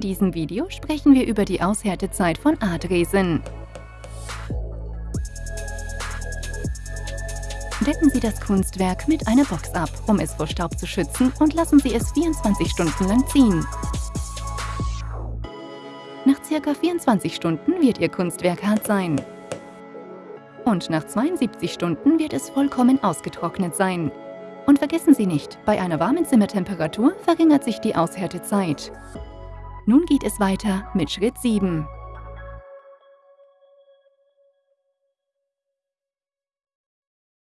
In diesem Video sprechen wir über die Aushärtezeit von Adresen. Decken Sie das Kunstwerk mit einer Box ab, um es vor Staub zu schützen und lassen Sie es 24 Stunden lang ziehen. Nach ca. 24 Stunden wird Ihr Kunstwerk hart sein. Und nach 72 Stunden wird es vollkommen ausgetrocknet sein. Und vergessen Sie nicht, bei einer warmen Zimmertemperatur verringert sich die Aushärtezeit. Nun geht es weiter mit Schritt 7.